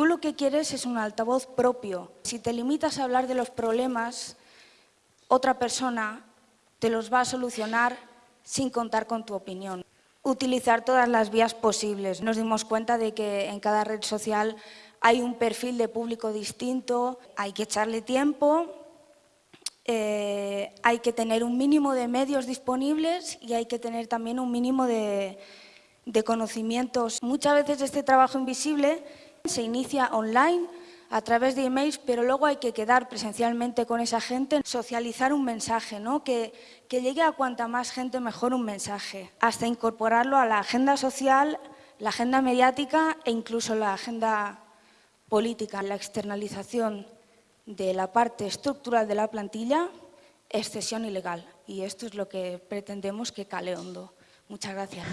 Tú lo que quieres es un altavoz propio. Si te limitas a hablar de los problemas, otra persona te los va a solucionar sin contar con tu opinión. Utilizar todas las vías posibles. Nos dimos cuenta de que en cada red social hay un perfil de público distinto, hay que echarle tiempo, eh, hay que tener un mínimo de medios disponibles y hay que tener también un mínimo de, de conocimientos. Muchas veces este trabajo invisible se inicia online a través de emails, pero luego hay que quedar presencialmente con esa gente, socializar un mensaje, ¿no? que, que llegue a cuanta más gente mejor un mensaje, hasta incorporarlo a la agenda social, la agenda mediática e incluso la agenda política. La externalización de la parte estructural de la plantilla es cesión ilegal y esto es lo que pretendemos que cale hondo. Muchas gracias.